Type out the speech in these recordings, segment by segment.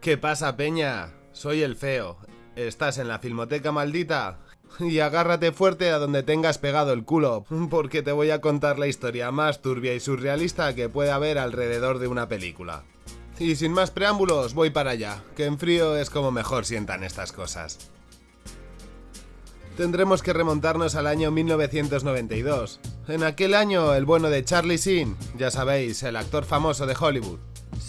¿Qué pasa, Peña? Soy el feo. Estás en la filmoteca maldita. Y agárrate fuerte a donde tengas pegado el culo, porque te voy a contar la historia más turbia y surrealista que puede haber alrededor de una película. Y sin más preámbulos, voy para allá, que en frío es como mejor sientan estas cosas. Tendremos que remontarnos al año 1992. En aquel año, el bueno de Charlie Sheen, ya sabéis, el actor famoso de Hollywood.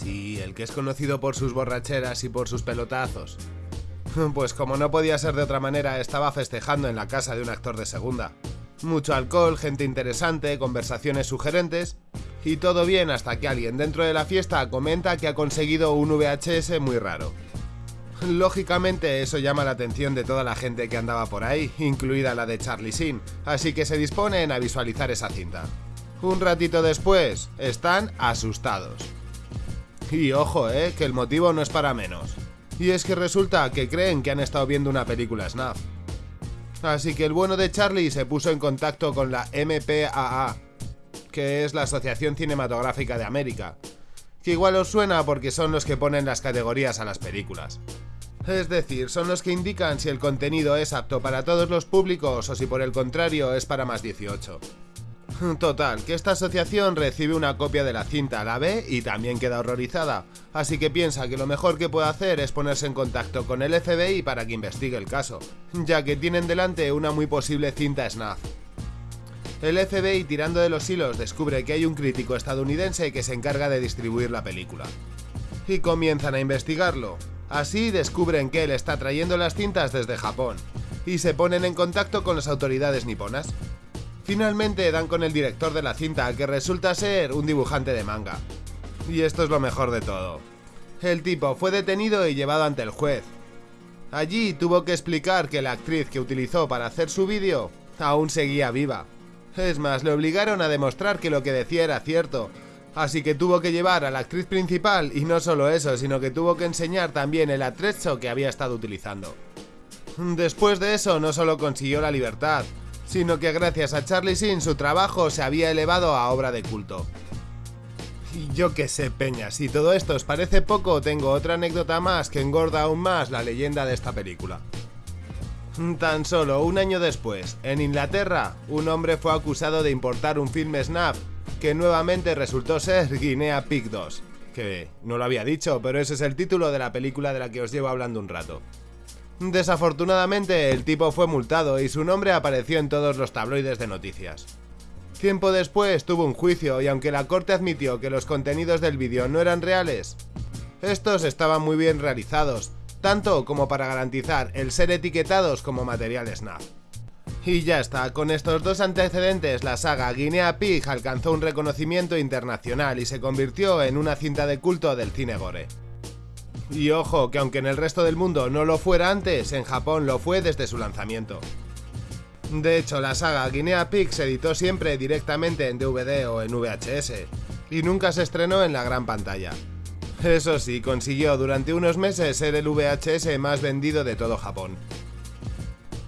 Sí, el que es conocido por sus borracheras y por sus pelotazos. Pues como no podía ser de otra manera, estaba festejando en la casa de un actor de segunda. Mucho alcohol, gente interesante, conversaciones sugerentes, y todo bien hasta que alguien dentro de la fiesta comenta que ha conseguido un VHS muy raro. Lógicamente eso llama la atención de toda la gente que andaba por ahí, incluida la de Charlie Sheen, así que se disponen a visualizar esa cinta. Un ratito después, están asustados. Y ojo, eh, que el motivo no es para menos. Y es que resulta que creen que han estado viendo una película snuff. Así que el bueno de Charlie se puso en contacto con la MPAA, que es la Asociación Cinematográfica de América, que igual os suena porque son los que ponen las categorías a las películas. Es decir, son los que indican si el contenido es apto para todos los públicos o si por el contrario es para más 18. Total, que esta asociación recibe una copia de la cinta, la ve y también queda horrorizada, así que piensa que lo mejor que puede hacer es ponerse en contacto con el FBI para que investigue el caso, ya que tienen delante una muy posible cinta snuff. El FBI tirando de los hilos descubre que hay un crítico estadounidense que se encarga de distribuir la película. Y comienzan a investigarlo, Así descubren que él está trayendo las cintas desde Japón y se ponen en contacto con las autoridades niponas. Finalmente dan con el director de la cinta, que resulta ser un dibujante de manga. Y esto es lo mejor de todo. El tipo fue detenido y llevado ante el juez. Allí tuvo que explicar que la actriz que utilizó para hacer su vídeo aún seguía viva. Es más, le obligaron a demostrar que lo que decía era cierto, Así que tuvo que llevar a la actriz principal y no solo eso, sino que tuvo que enseñar también el atrecho que había estado utilizando. Después de eso no solo consiguió la libertad, sino que gracias a Charlie Sin su trabajo se había elevado a obra de culto. Y yo que sé, Peña, si todo esto os parece poco, tengo otra anécdota más que engorda aún más la leyenda de esta película. Tan solo un año después, en Inglaterra, un hombre fue acusado de importar un film snap que nuevamente resultó ser Guinea Pig 2. Que no lo había dicho, pero ese es el título de la película de la que os llevo hablando un rato. Desafortunadamente, el tipo fue multado y su nombre apareció en todos los tabloides de noticias. Tiempo después tuvo un juicio y aunque la corte admitió que los contenidos del vídeo no eran reales, estos estaban muy bien realizados, tanto como para garantizar el ser etiquetados como material SNAP. Y ya está, con estos dos antecedentes la saga Guinea Pig alcanzó un reconocimiento internacional y se convirtió en una cinta de culto del cine gore. Y ojo, que aunque en el resto del mundo no lo fuera antes, en Japón lo fue desde su lanzamiento. De hecho, la saga Guinea Pig se editó siempre directamente en DVD o en VHS, y nunca se estrenó en la gran pantalla. Eso sí, consiguió durante unos meses ser el VHS más vendido de todo Japón.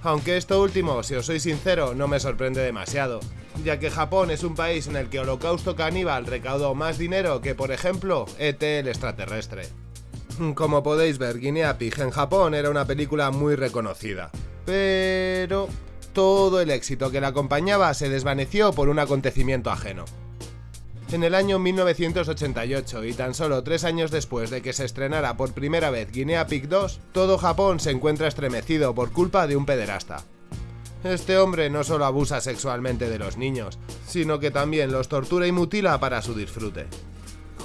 Aunque esto último, si os soy sincero, no me sorprende demasiado, ya que Japón es un país en el que Holocausto Caníbal recaudó más dinero que, por ejemplo, ET el extraterrestre. Como podéis ver, Guinea Pig en Japón era una película muy reconocida, pero todo el éxito que la acompañaba se desvaneció por un acontecimiento ajeno en el año 1988 y tan solo tres años después de que se estrenara por primera vez Guinea Pig 2, todo Japón se encuentra estremecido por culpa de un pederasta. Este hombre no solo abusa sexualmente de los niños, sino que también los tortura y mutila para su disfrute.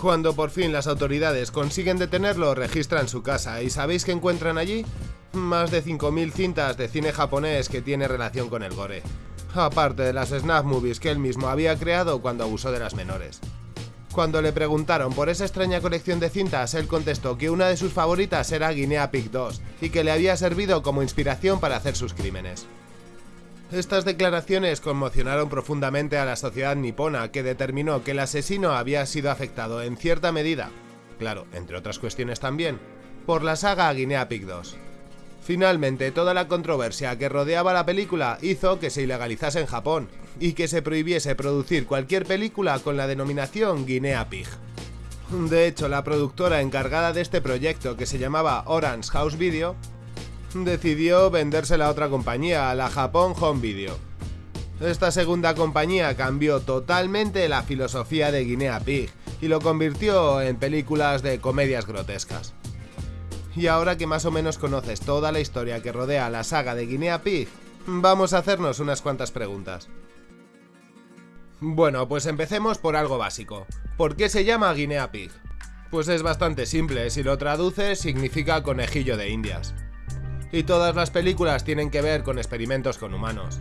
Cuando por fin las autoridades consiguen detenerlo, registran su casa y ¿sabéis qué encuentran allí? Más de 5.000 cintas de cine japonés que tiene relación con el gore aparte de las snap movies que él mismo había creado cuando abusó de las menores. Cuando le preguntaron por esa extraña colección de cintas, él contestó que una de sus favoritas era Guinea Pig 2 y que le había servido como inspiración para hacer sus crímenes. Estas declaraciones conmocionaron profundamente a la sociedad nipona, que determinó que el asesino había sido afectado en cierta medida, claro, entre otras cuestiones también, por la saga Guinea Pig 2. Finalmente, toda la controversia que rodeaba la película hizo que se ilegalizase en Japón y que se prohibiese producir cualquier película con la denominación Guinea Pig. De hecho, la productora encargada de este proyecto, que se llamaba Orange House Video, decidió vendérsela a otra compañía, a la Japón Home Video. Esta segunda compañía cambió totalmente la filosofía de Guinea Pig y lo convirtió en películas de comedias grotescas. Y ahora que más o menos conoces toda la historia que rodea la saga de Guinea Pig, vamos a hacernos unas cuantas preguntas. Bueno, pues empecemos por algo básico. ¿Por qué se llama Guinea Pig? Pues es bastante simple, si lo traduces significa conejillo de indias. Y todas las películas tienen que ver con experimentos con humanos.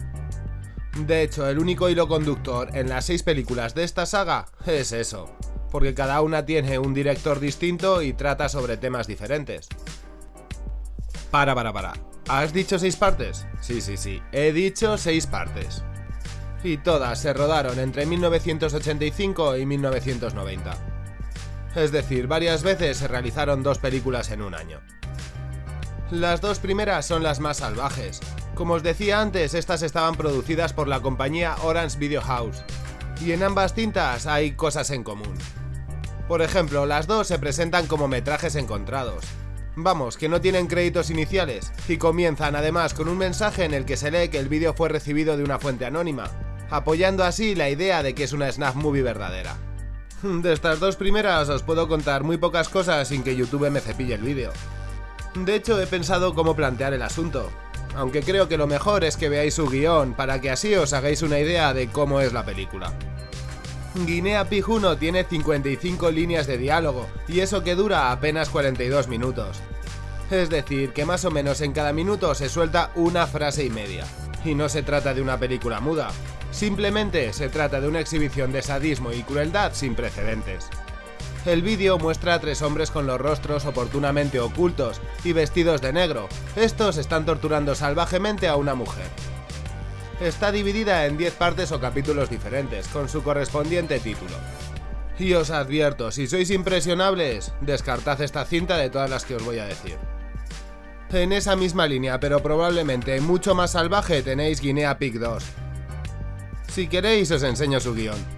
De hecho, el único hilo conductor en las seis películas de esta saga es eso, porque cada una tiene un director distinto y trata sobre temas diferentes. Para, para, para. ¿Has dicho seis partes? Sí, sí, sí. He dicho seis partes. Y todas se rodaron entre 1985 y 1990. Es decir, varias veces se realizaron dos películas en un año. Las dos primeras son las más salvajes. Como os decía antes, estas estaban producidas por la compañía Orange Video House, y en ambas cintas hay cosas en común. Por ejemplo, las dos se presentan como metrajes encontrados. Vamos, que no tienen créditos iniciales, y comienzan además con un mensaje en el que se lee que el vídeo fue recibido de una fuente anónima, apoyando así la idea de que es una snap movie verdadera. De estas dos primeras os puedo contar muy pocas cosas sin que YouTube me cepille el vídeo. De hecho, he pensado cómo plantear el asunto, aunque creo que lo mejor es que veáis su guion para que así os hagáis una idea de cómo es la película. Guinea 1 tiene 55 líneas de diálogo, y eso que dura apenas 42 minutos. Es decir, que más o menos en cada minuto se suelta una frase y media. Y no se trata de una película muda, simplemente se trata de una exhibición de sadismo y crueldad sin precedentes. El vídeo muestra a tres hombres con los rostros oportunamente ocultos y vestidos de negro. Estos están torturando salvajemente a una mujer. Está dividida en 10 partes o capítulos diferentes, con su correspondiente título. Y os advierto, si sois impresionables, descartad esta cinta de todas las que os voy a decir. En esa misma línea, pero probablemente mucho más salvaje, tenéis Guinea Pig 2. Si queréis os enseño su guion.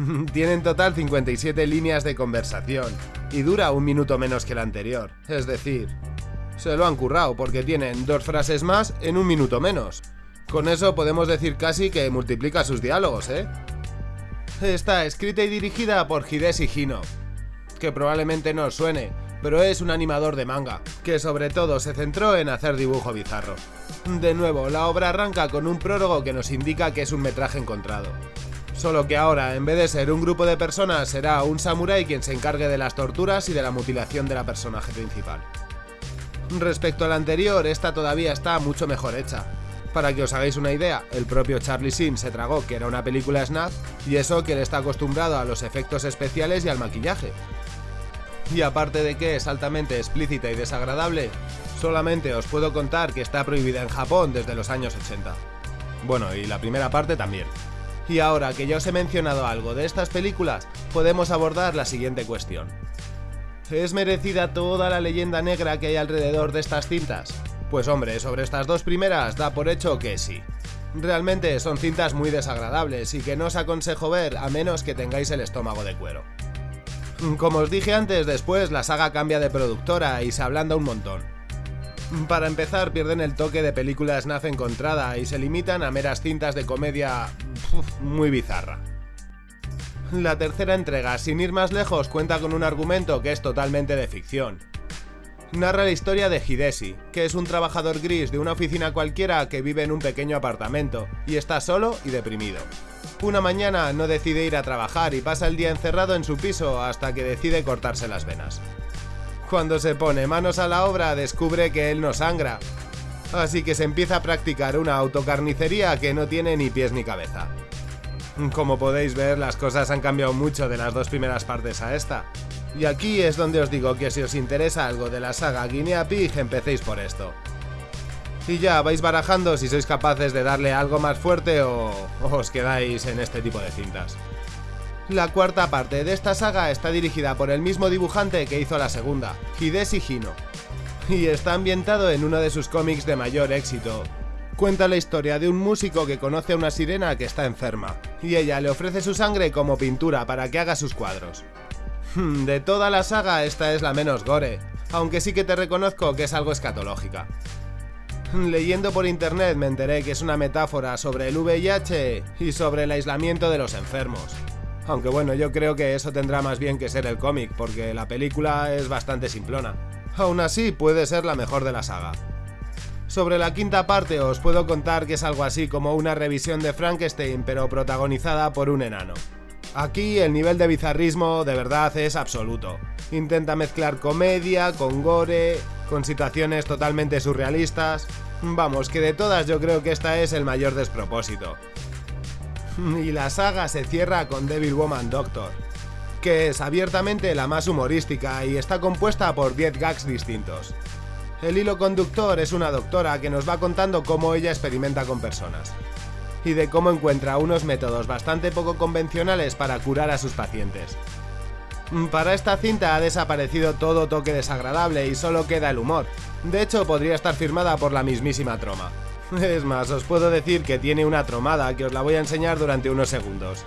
Tiene en total 57 líneas de conversación, y dura un minuto menos que la anterior, es decir, se lo han currado porque tienen dos frases más en un minuto menos. Con eso podemos decir casi que multiplica sus diálogos, ¿eh? Está escrita y dirigida por Hideshi Hino, que probablemente no os suene, pero es un animador de manga, que sobre todo se centró en hacer dibujo bizarro. De nuevo, la obra arranca con un prólogo que nos indica que es un metraje encontrado. Solo que ahora, en vez de ser un grupo de personas, será un samurái quien se encargue de las torturas y de la mutilación de la personaje principal. Respecto al anterior, esta todavía está mucho mejor hecha. Para que os hagáis una idea, el propio Charlie Sheen se tragó que era una película snap y eso que él está acostumbrado a los efectos especiales y al maquillaje. Y aparte de que es altamente explícita y desagradable, solamente os puedo contar que está prohibida en Japón desde los años 80. Bueno, y la primera parte también. Y ahora que ya os he mencionado algo de estas películas, podemos abordar la siguiente cuestión. ¿Es merecida toda la leyenda negra que hay alrededor de estas cintas? Pues hombre, sobre estas dos primeras da por hecho que sí. Realmente son cintas muy desagradables y que no os aconsejo ver a menos que tengáis el estómago de cuero. Como os dije antes, después la saga cambia de productora y se ablanda un montón. Para empezar, pierden el toque de película snaf encontrada y se limitan a meras cintas de comedia muy bizarra. La tercera entrega, sin ir más lejos, cuenta con un argumento que es totalmente de ficción. Narra la historia de Hideshi, que es un trabajador gris de una oficina cualquiera que vive en un pequeño apartamento y está solo y deprimido. Una mañana no decide ir a trabajar y pasa el día encerrado en su piso hasta que decide cortarse las venas. Cuando se pone manos a la obra descubre que él no sangra, así que se empieza a practicar una autocarnicería que no tiene ni pies ni cabeza. Como podéis ver, las cosas han cambiado mucho de las dos primeras partes a esta. Y aquí es donde os digo que si os interesa algo de la saga Guinea Pig, empecéis por esto. Y ya vais barajando si sois capaces de darle algo más fuerte o, os quedáis en este tipo de cintas. La cuarta parte de esta saga está dirigida por el mismo dibujante que hizo la segunda, Hideshi Hino, y está ambientado en uno de sus cómics de mayor éxito, Cuenta la historia de un músico que conoce a una sirena que está enferma, y ella le ofrece su sangre como pintura para que haga sus cuadros. Hmm, de toda la saga esta es la menos gore, aunque sí que te reconozco que es algo escatológica. Leyendo por internet me enteré que es una metáfora sobre el VIH y sobre el aislamiento de los enfermos. Aunque bueno, yo creo que eso tendrá más bien que ser el cómic, porque la película es bastante simplona. Aún así, puede ser la mejor de la saga. Sobre la quinta parte os puedo contar que es algo así como una revisión de Frankenstein, pero protagonizada por un enano. Aquí el nivel de bizarrismo de verdad es absoluto. Intenta mezclar comedia con gore, con situaciones totalmente surrealistas. Vamos, que de todas yo creo que esta es el mayor despropósito. Y la saga se cierra con Devil Woman Doctor, que es abiertamente la más humorística y está compuesta por 10 gags distintos. El hilo conductor es una doctora que nos va contando cómo ella experimenta con personas y de cómo encuentra unos métodos bastante poco convencionales para curar a sus pacientes. Mm, para esta cinta ha desaparecido todo toque desagradable y solo queda el humor. De hecho, podría estar firmada por la mismísima Troma. Es más, os puedo decir que tiene una tromada que os la voy a enseñar durante unos segundos.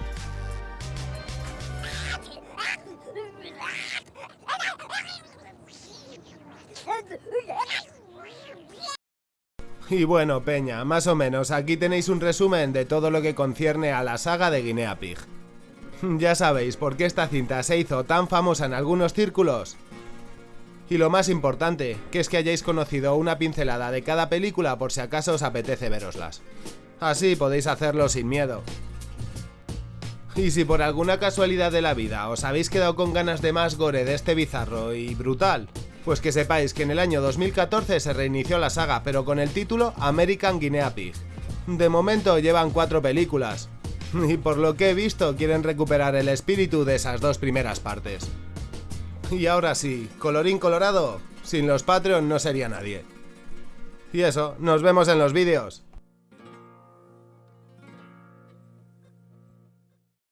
Y bueno, Peña, más o menos, aquí tenéis un resumen de todo lo que concierne a la saga de Guinea Pig. Ya sabéis por qué esta cinta se hizo tan famosa en algunos círculos. Y lo más importante, que es que hayáis conocido una pincelada de cada película por si acaso os apetece veroslas. Así podéis hacerlo sin miedo. Y si por alguna casualidad de la vida os habéis quedado con ganas de más gore de este bizarro y brutal, pues que sepáis que en el año 2014 se reinició la saga, pero con el título American Guinea Pig. De momento llevan cuatro películas, y por lo que he visto quieren recuperar el espíritu de esas dos primeras partes. Y ahora sí, colorín colorado, sin los Patreon no sería nadie. Y eso, nos vemos en los vídeos.